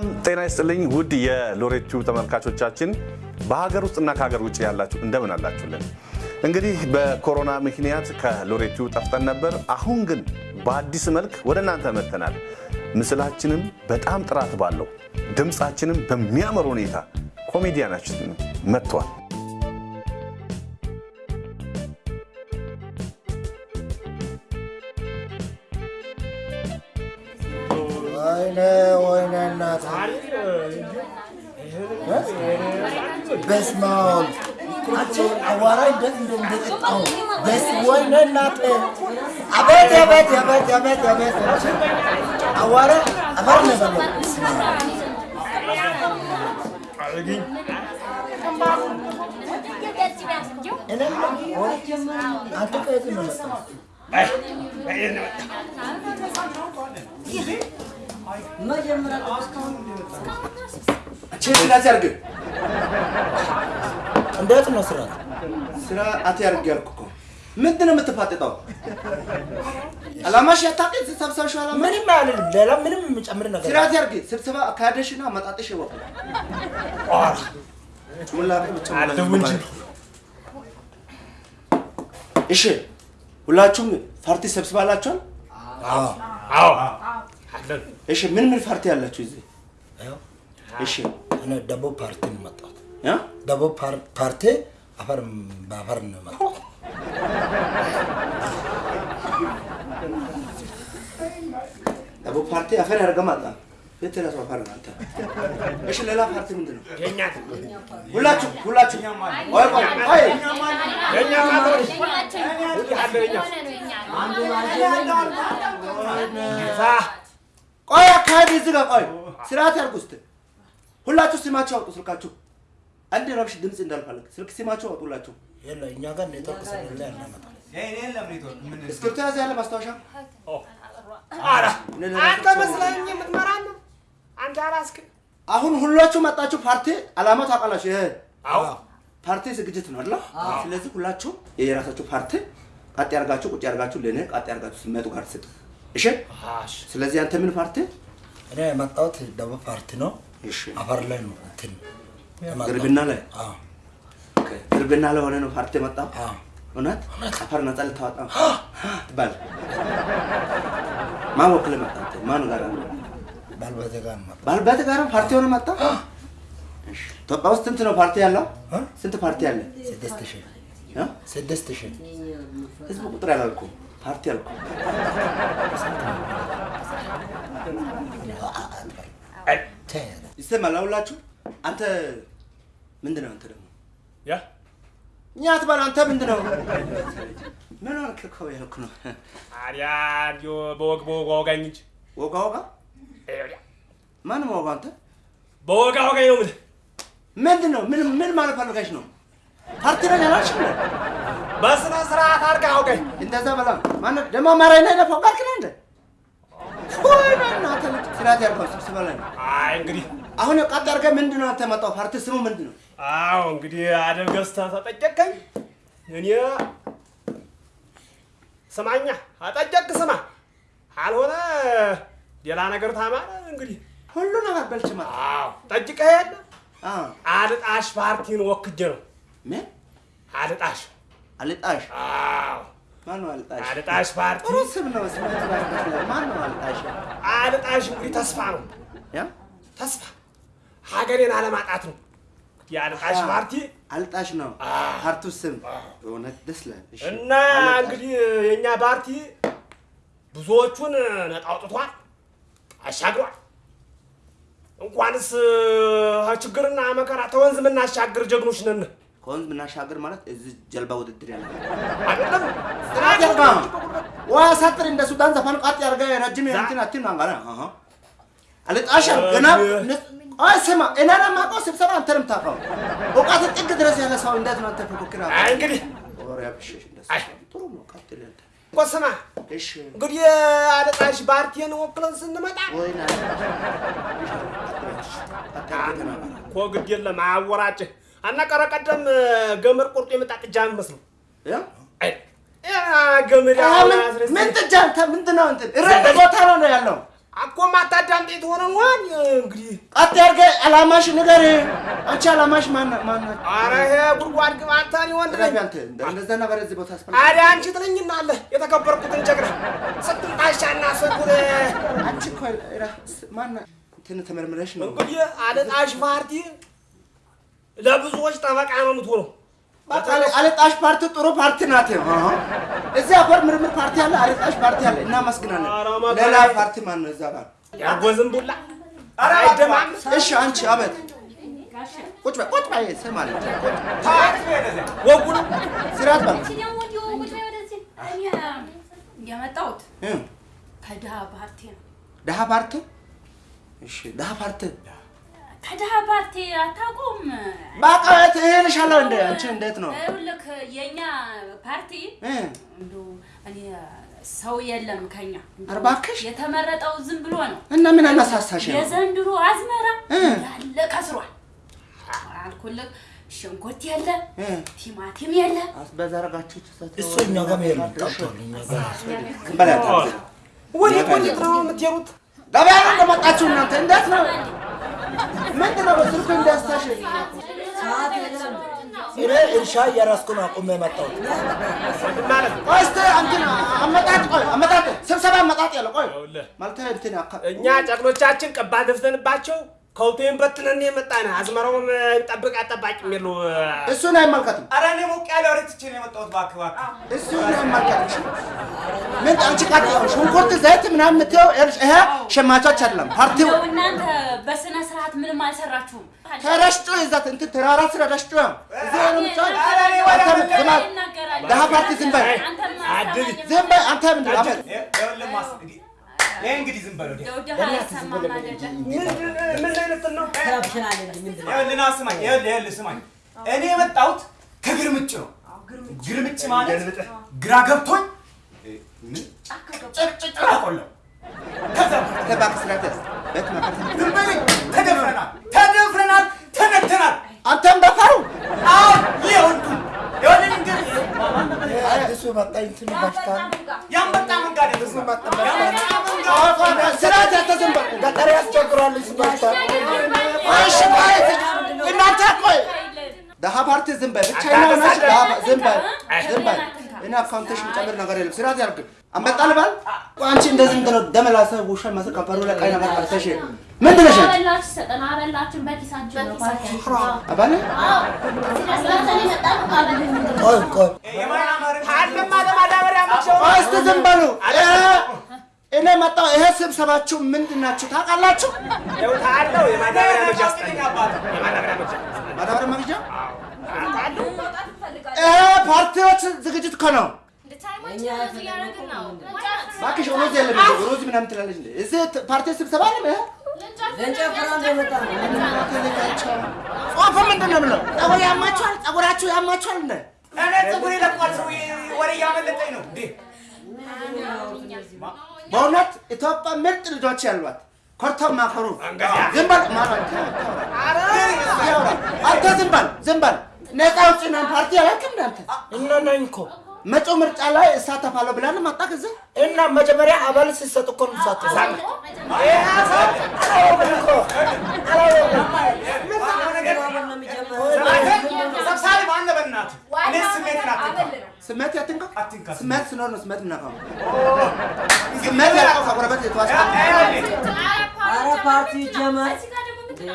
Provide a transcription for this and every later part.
ሰላም ጤና ይስጥልኝ ውድ የሎሬቱ ተመልካቾቻችን በሀገር ውስጥና ከሀገር ውጭ ያላችሁ እንደምን አላችሁልን? እንግዲህ በኮሮና ምክንያት ከሎሬቱ ጠፍተን ነበር። አሁን ግን በአዲስ መልክ ወደ እናንተ መጥተናል። ምስላችንም በጣም ጥራት ባለው ድምፃችንም በሚያምር ሁኔታ ኮሜዲያናችን መጥቷል። ወይኔ እናት በስመ አብ! አዋራ እንዴት እንደምትጠጣው በስ ወይኔ እናት አቤት አቤት አቤት አቤት አቤት! አዋራ አፈር አብ እኔም አንተ ከየት ነው ስራት ያርግ እንዴት ነው ስራት? ስርዓት ያርግ ያልኩ እኮ። ምንድን ነው የምትፋጠጠው? አላማሽ ያታውቂ ስብሰባሽ አላማ ምንም አይደለም። ሌላ ምንም የምጨምር ነገር ስርዓት ያርግ ስብሰባ አካሄደሽና መጣጥሽ ይወቅ እሺ ሁላችሁም ፓርቲ ሰብስባላችኋል? እሺ ምን ምን ፓርቲ ያላችሁ እዚህ? እሺ። እኔ ደቡብ ፓርቲ ነው ደቡብ ፓር- ፓርቲ አፈር በአፈር ነው ደቡብ ፓርቲ አፈር ያደርገ ማጣ የት ራሱ አፈር አንተ። እሺ ሌላ ፓርቲ ምንድን ነው? ሁላችሁ ሁላችሁ ቆይ ቆይ። ቆይ ቆይ አካሄድ እዚህ ጋር ቆይ። ስርዓት ያርጉ እስቲ። ሁላችሁ ስማችሁ አውጡ ስልካችሁ። አንድ ረብሽ ድምፅ እንዳልፈልግ ስልክ ስማችሁ አውጡ ሁላችሁ። የለ እኛ ጋር ኔትወርክ ስለሌለ ያናመጣል። እስክሪብቶ ያዘ ያለ ማስታወሻ? አንተ መስለኝ የምትመራ ነው። አንተ አላስክም። አሁን ሁላችሁ መጣችሁ ፓርቲ አላማ ታውቃላችሁ? ይሄ ፓርቲ ዝግጅት ነው አይደል? ስለዚህ ሁላችሁ የየራሳችሁ ፓርቲ ቃጥ ያርጋችሁ ቁጭ ያርጋችሁ ለእኔ ቃጥ ያርጋችሁ ሲመጡ ጋር ስጥ እሺ? ስለዚህ አንተ ምን ፓርቲ? እኔ የመጣሁት ደቡብ ፓርቲ ነው። እሺ። አፈር ላይ ነው እንትን ግርብና ላይ? አዎ። ኦኬ። ግርብና ላይ ሆነ ነው ፓርቲ መጣ አዎ። እውነት? አፈር ነጻ ልታወጣ ትባል ማን ወክለ መጣ? ማን ጋር? አለ ባልበቴ ጋር ነው የመጣሁት። ባልበት ጋር ፓርቲ ሆነ መጣ? እሺ። ኢትዮጵያ ውስጥ ስንት ነው ፓርቲ ያለው? እ? ስንት ፓርቲ አለ ስድስት ሺህ። እ? ስድስት ሺህ። ህዝብ ቁጥር ያላልኩም ፓርቲ አልኩ። ይሰማል? ሁላችሁ አንተ ምንድን ነው አንተ ደግሞ? ያ? እኛ አትበል አንተ ምንድን ነው ምን ሆንክ እኮ ያልኩ ነው። ታዲያ እንዲሁ በወግ በወግ አወጋኝ እንጂ። ወጋ ወጋ? ማንም ወጋ አንተ? በወግ አወጋኝ ነው የምልህ። ምንድን ነው ምን ምን ማለት ፈልገሽ ነው? ፓርቲ በስነ ስርዓት አድርገህ አውጋኝ። እንደዛ በላ ማነው? ደግሞ አማራኝ ላይ ነፋው ጋር ክና እንደ ስርዓት ያርጋው ስብስባ ላይ ነው። አይ እንግዲህ አሁን ቃጥ አድርገህ ምንድን ነው አንተ መጣው ፓርቲ ስሙ ምንድን ነው አዎ እንግዲህ አደብ ገዝተህ ተጠየቀኝ። እኔ ስማኛ አጠየቅ ስማ፣ አልሆነ ሌላ ነገር ታማረ እንግዲህ። ሁሉ ነገር በልችማ አዎ ጠይቀህ የለ? አልጣሽ ፓርቲን ወክጄ ነው። ምን? አልጣሽ። አልጣሽ አዎ ማን ነው አልጣሽ? አልጣሽ ፓርቲ ጥሩ ስም ነው። ስም ማን ነው አልጣሽ? አልጣሽ እንግዲህ ተስፋ ነው ያ ተስፋ ሀገሬን አለማጣት ነው የአልጣሽ ፓርቲ አልጣሽ ነው ፓርቲው ስም። በእውነት ደስ ይላል። እና እንግዲህ የእኛ ፓርቲ ብዙዎቹን ነጣ አውጥቷል፣ አሻግሯል። እንኳንስ ችግርና መከራ ተወንዝ የምናሻግር ጀግኖች ነን። ከወንዝ ምናሻገር ማለት እዚህ ጀልባ ውድድር ያለ አይደለም ጀልባ ዋ ሳጥር እንደ ሱዳን ዘፈን ቃጥ ያርገ ረጅም እንትን አትን አንጋራ አሃ ገና አይ ስማ እኔና ማውቀው ስብሰባ አንተ ነው የምታውቀው። እውቀት ጥግ ድረስ ያለ ሰው እንዴት ነው አንተ ፉክክር አለ? እንግዲህ ወሬ አብሽሽ ጥሩ ነው። ቀጥል አንተ። እኮ ስማ እሺ እንግዲህ አልጣሽ ፓርቲን ወክለን ስንመጣ ወይ ና እኮ ግድ የለም አያወራጭህ እና ቀረ ቀደም ገመድ ቆርጦ የመጣ ጥጃ ያ ገመድ ምን ጥጃ አንተ ምንድን ነው እንትን እረድ ቦታ ነው ነው ያለው። አኮ ማታዳምጥ የተሆነ ዋን እንግዲህ ቀጥ ያርገ አላማሽ ንገር። አንቺ አላማሽ ማን ማን? አረ ይሄ ጉድጓድ ግባ አንተ እኔ ወንድ ነኝ አንተ እንደዛ ነገር እዚህ ቦታ አስፈልግ አዲያ አንቺ ትለኝና አለ የተከበርኩትን ጀግና ስንቱን ጣሻና ስንቱን አንቺ እኮ ማን? እንትን ተመርምረሽ ነው እንግዲህ አልጣሽ ፓርቲ ለብዙዎች ጠበቃ ነው የምትሆነው አለጣሽ ፓርቲ ጥሩ ፓርቲ ናት። እዚህ አፈር ምርምር ፓርቲ አለ፣ አለጣሽ ፓርቲ አለ። እናመስግናለን። ሌላ ፓርቲ ማን ነው እዛ ጋር? ዝንቡላ አይደማም እሺ አንቺ አበት። ቁጭ በይ ቁጭ በይ ስም አለ። ወጉ ነው ስርዓት የመጣሁት እ? ከድሃ ፓርቲ ነው። ደሃ ፓርቲ? እሺ ደሃ ፓርቲ ከድሃ ፓርቲ አታውቁም? በቃ ትሄልሻለሁ እንደ አንቺ እንዴት ነው? ይኸውልህ የእኛ ፓርቲ እ? እንደው እኔ ሰው የለም ከኛ ኧረ እባክሽ! የተመረጠው ዝም ብሎ ነው። እና ምን አነሳሳሽ? ነው የዘንድሮ አዝመራ እ? ያለ ከስሯል። አልኩልህ ሽንኩርት የለ፣ እ? ቲማቲም የለ። በዘረጋችሁት እሱ እኛ ጋር በላት ወዴት ወዴት ነው የምትሄዱት? ገበያ ነው እንደመጣችሁ እናንተ። እንዴት ነው ምንድን ነው በስልኩ እንዳስታሽ? እኔ እርሻ እያራስኩ ነው አቁሜ የመጣሁት። እንትን አመጣጥ ቆይ አመጣጥ ስብሰባ አመጣጥ ያለ ቆይ። ይኸውልህ፣ ማለት እንትን አካ እኛ ጨቅኖቻችን ቀባ ደፍተንባቸው ከውቴን በትነን የመጣን። አዝመራውን ጠብቅ አጠባቂ የሚሉ እሱን አይመልከትም ኧረ እኔ ሞቅ ያለ ወሬ ትቼ ነው የመጣሁት። እባክህ እባክህ። እሱን አይመልከትም ምን አንቺ ቃጥ ሽንኩርት ዘይት ምናምን የምትይው ይሄ ሸማቾች አይደለም ፓርቲው። እናንተ በስነ ስርዓት ምንም አልሰራችሁም። ተረሽጮ ይዛት እንትን ተራራ ስለ ረሽጮ እዚህ ነው ዝም ፓርቲ በል። አንተ ምንድን ነው ይሄ እንግዲህ ዝም በለው? ምን አይነት ነው? ይኸውልህ ስማኝ፣ ይኸውልህ ይኸውልህ ስማኝ፣ እኔ የመጣሁት ከግርምጭ ነው። ግርምጭ። ማለት ግራ ገብቶኝ ጭቅጭቅ አቆለው ከዛ ተደፍረናል፣ ተደፍረናል፣ ተነተናል። አንተም አዲሱ መጣ እንትን ያንበጣ መንጋዴ ነው። ያንበጣ ዝም በል ገጠር ያስቸግራል ቆይ እሺ ቆይ እናንተ ቆይ ደሃ ፓርቲ ዝም በል ብቻ ፓ- ዝም እኔ አካውንትሽ የምጨምር ነገር የለም ስርዓት ያርግ አንበጣ ልባል አንቺ እንደዚህ እንትን ነው ውሻ መስል ላይ ቀይ ነገር ቀርተሽ ምንድን ነሽ አንቺ አባለ ቆይ ቆይ ዝም በሉ እኔ መጣሁ። ይሄ ስብሰባችሁ ምንድን ናችሁ ታውቃላችሁ? ይኸው ታለው የማዳበሪያ ማዳበሪያ መግዣ? ይሄ ፓርቲዎች ዝግጅት እኮ ነው። እባክሽ ሮዝ የለም? ሮዝ ምናምን ትላለች እንዴ? እዚህ ፓርቲ ስብሰባ አለ ይሄ? ጽሁፍ ምንድን ነው የምለው? ፀጉር ያማችኋል? ፀጉራችሁ ያማችኋል እንደ እኔ ፀጉሬ ለቋል። ሰው ወሬ እያመለጠኝ ነው። እንዴ በእውነት ኢትዮጵያ ምርጥ ልጆች ያሏት ኮርተው ማከሩ ዝም በል ማለት አንተ ዝም በል ዝም በል። ነፃ አውጪ ነን ፓርቲ አላውቅም እንዳንተ እና ነኝ እኮ መጪው ምርጫ ላይ እሳተፋለሁ ብለን መጣ ጊዜ እና መጀመሪያ አባል ሲሰጥ እኮ ነው የምትሳተፈው። ሰብሳቢ ማነው? በእናትህ እኔ ስሜትን አትንካ፣ ስሜት ያትንካ አትንካ ስሜት ሲኖር ነው ስሜት የምናውቀው። ስሜት ከጎረቤት ፓርቲ ጀመር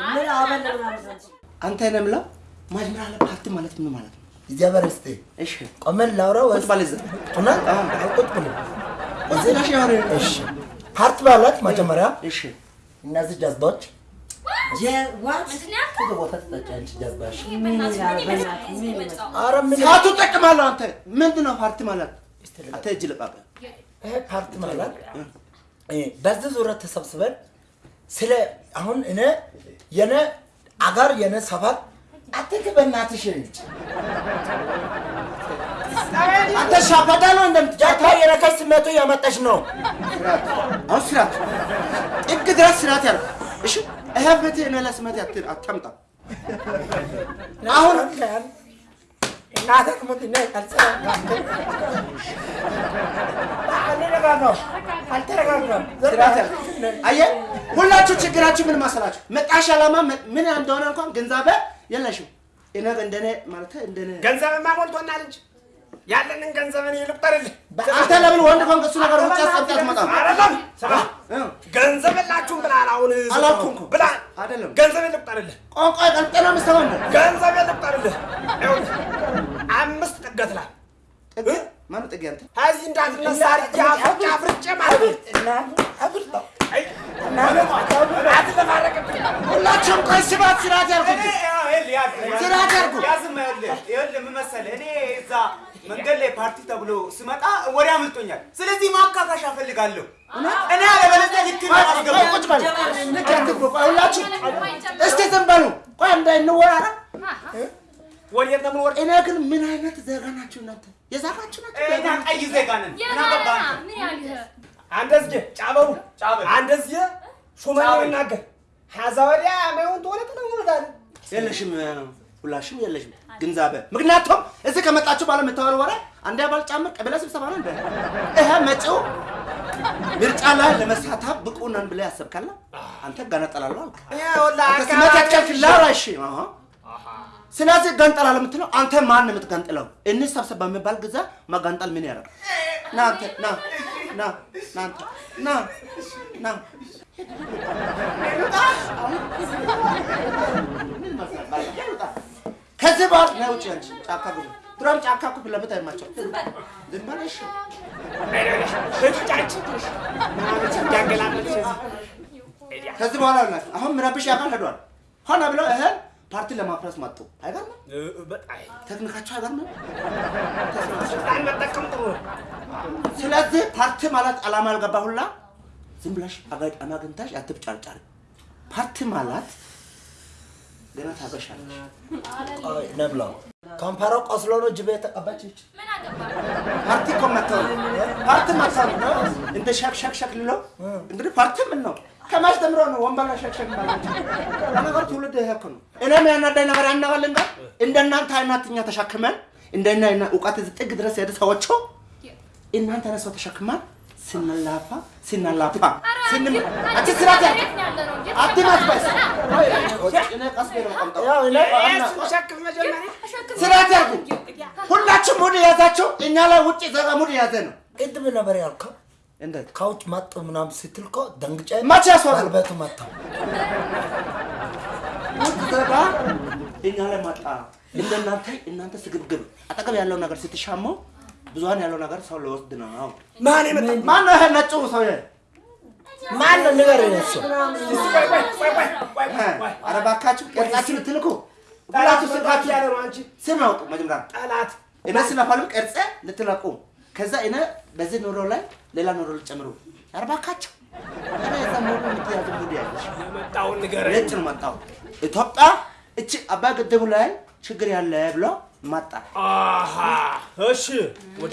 ምን አበል ምናምን አንተ ነህ የምለው መጀመሪያ ፓርቲ ማለት ምን ማለት ነው? ይጀበር እስቲ እሺ። ቆመን ላውራ ቁጭ ወይስ በል። እዛ። እውነት ቁጭ ብሎ እዚህ? እሺ። ፓርቲ ማለት መጀመሪያ እሺ። እነዚህ ጀዝባዎች ሰዓቱ እጠቅማለሁ። አንተ። ምንድን ነው ፓርቲ ማለት? አንተ እጅ ልቃቅ። ይሄ ፓርቲ ማለት እ በዚህ ዙሪያ ተሰብስበን ስለ አሁን እኔ የኔ አገር የኔ ሰፈር አትክ በእናትሽ ሻፈዳ ነው እንደምትጫወተው? ጃታ የነካሽ ስሜቱ ያመጣሽ ነው። አሁን ስርዓት ጥግ ድረስ ስርዓት ያለ እሺ። እኔ ላይ ስሜት አታምጣ። አሁን አልተረጋጋም። አየህ፣ ሁላችሁ ችግራችሁ ምን መሰላችሁ? መጣሽ ዓላማ ምን እንደሆነ እንኳን ግንዛቤ የለሽም። እኔ እንደኔ ማለት እንደኔ ገንዘብማ ሞልቶናል እንጂ ያለንን ገንዘብ እኔ ልቁጠርልህ። አንተ ለምን ወንድ ከሆንክ እሱ ነገር ውጭ አስቀምጠህ አትመጣም? አይደለም ስማ፣? ገንዘብ የላችሁም ብለሃል። አሁን አላልኩም እኮ። አይደለም ገንዘብ ልቁጠርልህ፣ ቋንቋ ነው የምትሰማው እንደ ገንዘብ ልቁጠርልህ። አምስት ጥገት ላይ ጥግ ማነው ጥግ አንተ? ከዚህ እንዳትነሳ አፍርጬ ማለት ነው። ሁላችሁም ቆይ ያልኩት ስርዓት ያልኩ ይኸውልህ ምን መሰለህ፣ እኔ እዛ መንገድ ላይ ፓርቲ ተብሎ ስመጣ ወሬ አምልጦኛል። ስለዚህ ማካካሻ እፈልጋለሁ። እኔ አለበለዚያ ልክ ሁላችሁ እስቲ ዝም በሉ ቆይ እንዳይንወራራ ወዴት ነው የምንወርድ? እኔ ግን ምን አይነት ዜጋ ናችሁ እናንተ የዛጋችሁ ናችሁ እኛ ቀይ ዜጋ ነን። ምን አገባህ አንተ? አንደዚህ ጫበሩ ጫበል። ሹመኛ ጫበል። ይናገር ሀዛ ወዲያ ማይሆን ተሆነ ተነውታል የለሽም ሁላሽም የለሽም። ግንዛቤ ምክንያቱም እዚህ ከመጣችሁ በኋላ የምታወሩ ወሬ አንዴ አባል ጫምር ቀበሌ ስብሰባ ነው እንደ ይሄ መጪው ምርጫ ላይ ለመሳተፍ ብቁ ነን ብለህ ያሰብካለ አንተ ገነጠላለሁ አልክ። ስመት ያትከልክላል እሺ። አሃ። ስለዚህ ገንጠላል የምትለው አንተ ማን ነው የምትገንጥለው? እንሰብሰብ በሚባል ጊዜ መገንጠል ምን ያደርግ? ና አንተ ና ና ና ና ና ከዚህ በኋላ ና ውጭ አንቺ ጫካ ግቡ። ድሮም ጫካ እኮ ለፊት አይማቸው። ዝም በል እሺ። ከዚህ በኋላ ናቸው አሁን ምረብሽ ያውቃል ሄዷል። ሆነ ብለው እህል ፓርቲ ለማፍረስ መጡ። አይገርምም? ቴክኒካቸው አይገርምም? ስለዚህ ፓርቲ ማለት ዓላማ ያልገባ ሁላ ዝም ብለሽ አጋጣሚ አግኝተሽ አትብጫርጫሪ። ፓርቲ ማለት ገና ታበሻለሽ። ነብላው ከንፈሯ ቆስሎ ነው ጅብ የተቀባችች። ፓርቲ እኮ መተው ነው። ፓርቲ መተው ነው። እንደ ሸክ ሸክ ሸክ ልለው እንግዲህ ፓርቲ ምን ነው? ከማሽ ተምሮ ነው ወንበር ላይ ሸክ ሸክ ማለት ለነገሩ ትውልድ ይሄ ነው። እኔም ያናዳኝ ነገር ያናባልን ጋር እንደናንተ አይነት እኛ ተሸክመን እንደና እውቀት እዚህ ጥግ ድረስ ሄደ ሰዎቹ እናንተ አይነት ሰው ስንላፋ? ስራት ያልኩ ሁላችሁም ሙድ የያዛቸው እኛ ላይ ውጭ ዜጋ ሙድ የያዘ ነው። ቅድም ነበር ያልከው? እንዴት? ከውጭ መጡ ምናምን ስትል እኮ ደንግጬ መቼ ያስወሩ? ባልቤቱ መጣ። ውጭ ዜጋ እኛ ላይ መጣ። እንደናንተ እናንተ ስግብግብ። አጠገብ ያለው ነገር ስትሻሙ ብዙሀን ያለው ነገር ሰው ሊወስድ ነው። ማን የመጣ ማን ነው ይሄ ነጩ ሰውዬ? ማን ነው ንገረኝ እሱ። ኧረ እባካችሁ ቅርጻችሁ ልትልኩ ሁላችሁ ስልካችሁ ስልካችሁ ያለ ነው አንቺ ስም አውጡ መጀመሪያ ጠላት እኔ ስለፈልም ቅርጽ ልትለቁ ከዛ እኔ በዚህ ኑሮ ላይ ሌላ ኑሮ ልጨምሩ። ኧረ እባካችሁ የመጣውን ንገረኝ። ነጭ ነው መጣው። ኢትዮጵያ እቺ አባይ ግድቡ ላይ ችግር ያለ ብሎ መጣ እሺ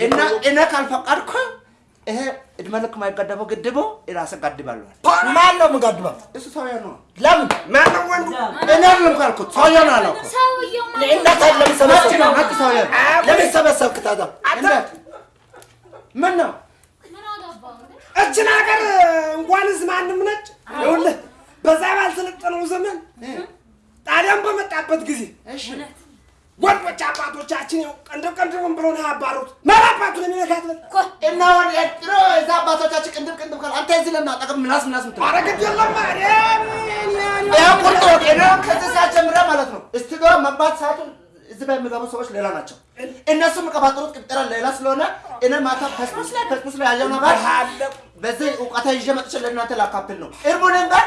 እና እኔ ካልፈቀድኩ ይሄ እድሜ ልክ የማይገደበው ግድቡ ራሴ ገድባለሁ። ማን ነው የምጋድበው? እሱ ሰውዬው ነው። ለምን ማነው ወንዱ? እኔ አይደለም ካልኩት ሰውዬው ነው ለምን ሰበሰብክ? ነው ነጭ ሰውዬው ነው። ለምን ሰበሰብክ ታዲያ? እንዴት ምን ነው? እችን ሀገር እንኳንስ ማንም ነጭ ይኸውልህ በዛ ባልሰለጠነው ዘመን ጣሊያን በመጣበት ጊዜ እሺ ወንዶች አባቶቻችን ያው ቀንደብ ቀንደብን ብሎ ነው ያባሩት። ማን አባቱ ነው ነካት በል እና አሁን ድሮ እዛ አባቶቻችን ቅንድብ ቅንድብ ካል አንተ እዚህ ለምን አጠገብ ምላስ ምላስ ምትለው? ኧረ ግድ የለም ይኸው ወጥ ነው። ከዚህ ሰዓት ጀምረ ማለት ነው እስቲዶ መግባት ሰዓቱ እዚህ ላይ የሚገቡ ሰዎች ሌላ ናቸው። እነሱ የሚቀባጥሩት ቅጥረ ሌላ ስለሆነ እኔ ማታ ፌስቡክ ላይ ፌስቡክ ላይ ያየው ነገር በዚህ እውቀታ ይዤ መጥቼ ለእናንተ ላካፍል ነው። እርሙንን ጋር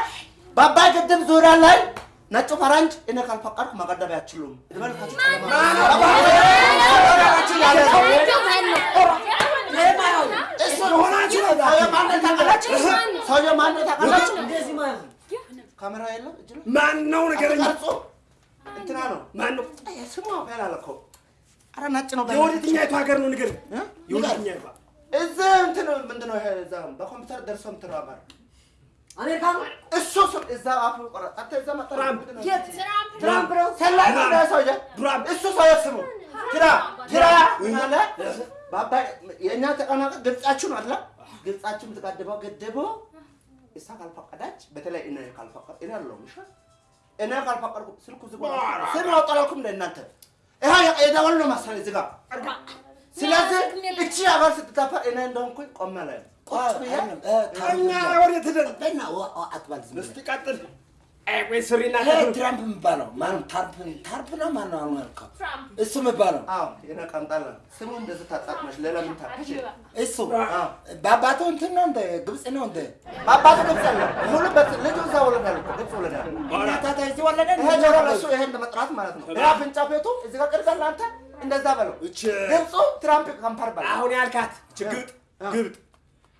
በአባይ ግድብ ዙሪያ ላይ ነጩ ፈረንጅ እኔ ካልፈቀድኩ መገደብ አይችሉም። እድሜልካችሁ ሰውዬው ማነው ታውቃላችሁ? ካሜራ የለም እጅ ላይ ማን ነው ንገረኝ። እንትና ነው ማን ነው? ስሙ አለ እኮ። ኧረ ነጭ ነው። የወደትኛይቱ ሀገር ነው ንገረኝ። እ? የወደትኛይቷ እዚህ እንትን ምንድን ነው ይሄ እዛ በኮምፒውተር ደርሶ እንትን ነው አማር አሜሪካ ነው? እሱ ስም እዛ አፍ ቆረጥ አንተ እዛ መጣ ትራምፕ። ትራምፕ ነው። ሰላይ ነው። ያ ሰውዬ? ትራምፕ። እሱ ሰውዬ ስሙ ትራ ትራ አለ። በአባይ የእኛ ተቀናቃኝ ግብጻችሁ ነው አይደል ግብጻችሁ የምትጋድበው ገድቦ እሷ ካልፈቀደች በተለይ እኔ ካልፈቀድ እኔ አለሁም እሺ? እኔ ካልፈቀድኩ ስልኩ ዝግ ስም አውጣላኩም ለእናንተ ይሄ የደወል ነው መሰለኝ ዝጋ። ስለዚህ እቺ ሀገር ስትታፈር እኔ እንደሆንኩኝ ላይ ቁጭ አትባል ዝም እስቲ ቀጥል። አይ ስሪና ቀጥል። ትራምፕ የሚባለው ማነው? ታርፕ ታርፕ ነው ማነው? አሁን ያልከው እሱ የሚባለው አዎ ቀምጣላ ስሙ እንደዚህ ታጣጥመሽ ሌላ ምን እሱ በአባቱ እንትን ነው እንደ ግብፅ ነው እንደ በአባቱ ግብፅ አለ። ሙሉ በት ልጁ እዛ ወለዳል እኮ ግብፅ ወለዳል ታታ እዚህ ወለደ ይሄ ጆሮ ለሱ ይሄ እንደ መጥራት ማለት ነው። ይሄ አፍንጫ ቤቱ እዚህ ጋር ቅርጽ አለ አንተ እንደዛ በለው። ግብፁ ትራምፕ ካምፓር በለው። አሁን ያልካት አ። ግብጥ